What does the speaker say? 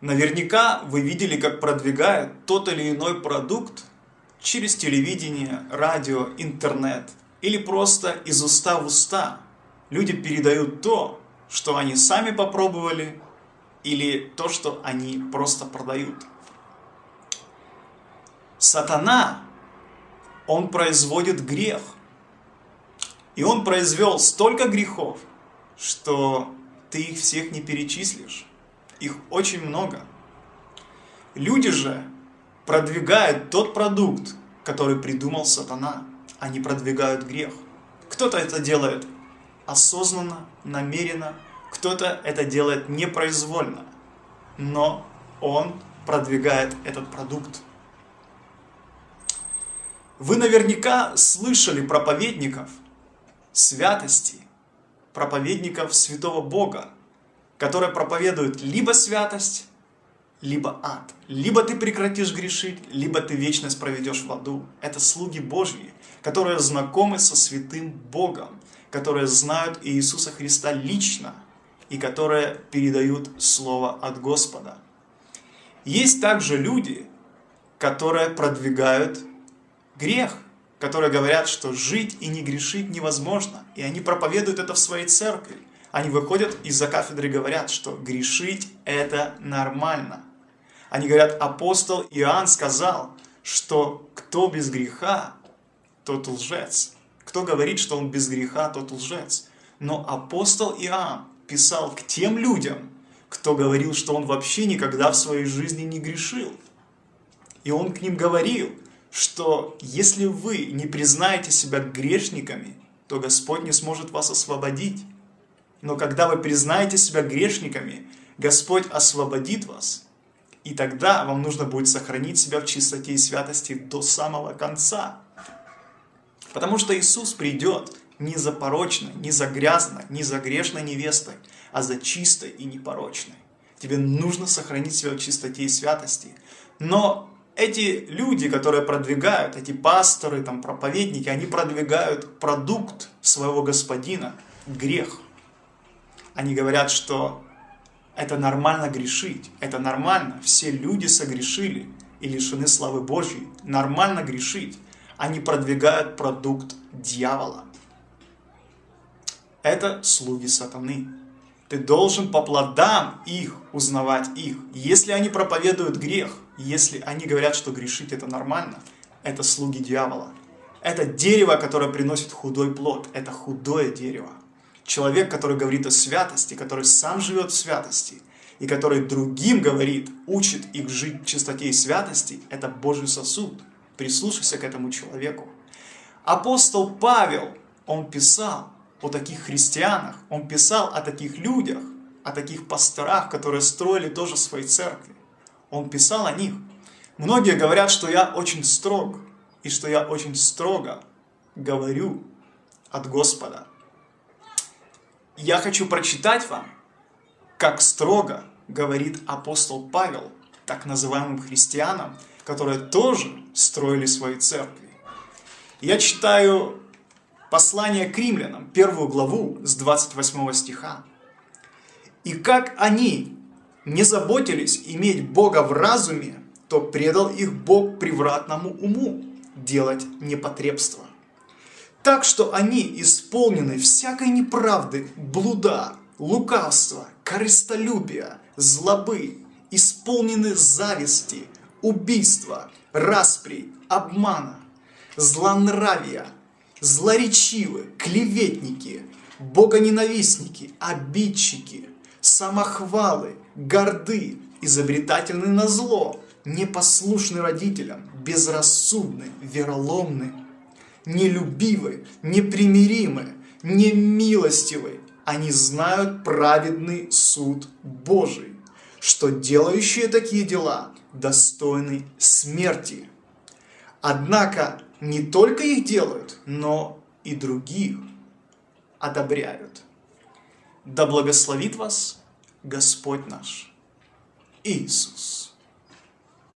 Наверняка вы видели, как продвигают тот или иной продукт через телевидение, радио, интернет или просто из уста в уста. Люди передают то, что они сами попробовали или то, что они просто продают. Сатана, он производит грех. И он произвел столько грехов, что ты их всех не перечислишь. Их очень много. Люди же продвигают тот продукт, который придумал сатана. Они продвигают грех. Кто-то это делает осознанно, намеренно, кто-то это делает непроизвольно. Но он продвигает этот продукт. Вы наверняка слышали проповедников святости, проповедников святого Бога, которые проповедуют либо святость, либо ад. Либо ты прекратишь грешить, либо ты вечность проведешь в аду. Это слуги Божьи, которые знакомы со святым Богом, которые знают Иисуса Христа лично и которые передают Слово от Господа. Есть также люди, которые продвигают грех, которые говорят, что жить и не грешить невозможно. И они проповедуют это в своей церкви. Они выходят из-за кафедры и говорят, что грешить это нормально. Они говорят, апостол Иоанн сказал, что кто без греха, тот лжец. Кто говорит, что он без греха, тот лжец. Но апостол Иоанн писал к тем людям, кто говорил, что он вообще никогда в своей жизни не грешил. И он к ним говорил, что если вы не признаете себя грешниками, то Господь не сможет вас освободить. Но когда вы признаете себя грешниками, Господь освободит вас. И тогда вам нужно будет сохранить себя в чистоте и святости до самого конца. Потому что Иисус придет не за порочной, не за грязной, не за грешной невестой, а за чистой и непорочной. Тебе нужно сохранить себя в чистоте и святости. Но эти люди, которые продвигают, эти пасторы, там, проповедники, они продвигают продукт своего господина, грех. Они говорят, что это нормально грешить, это нормально, все люди согрешили и лишены славы Божьей, нормально грешить. Они продвигают продукт дьявола. Это слуги сатаны. Ты должен по плодам их узнавать их. Если они проповедуют грех, если они говорят, что грешить это нормально, это слуги дьявола. Это дерево, которое приносит худой плод. Это худое дерево. Человек, который говорит о святости, который сам живет в святости, и который другим говорит, учит их жить в чистоте и святости, это Божий сосуд. Прислушайся к этому человеку. Апостол Павел, он писал, о таких христианах, он писал о таких людях, о таких пасторах, которые строили тоже свои церкви. Он писал о них. Многие говорят, что я очень строг, и что я очень строго говорю от Господа. Я хочу прочитать вам, как строго говорит апостол Павел так называемым христианам, которые тоже строили свои церкви. Я читаю Послание к римлянам, первую главу с 28 стиха. «И как они не заботились иметь Бога в разуме, то предал их Бог превратному уму делать непотребство. Так что они исполнены всякой неправды, блуда, лукавства, корыстолюбия, злобы, исполнены зависти, убийства, распри, обмана, злонравия, злоречивы, клеветники, богоненавистники, обидчики, самохвалы, горды, изобретательны на зло, непослушны родителям, безрассудны, вероломны, нелюбивы, непримиримы, немилостивы. Они знают праведный суд Божий, что делающие такие дела достойны смерти. Однако не только их делают, но и других одобряют. Да благословит вас Господь наш Иисус.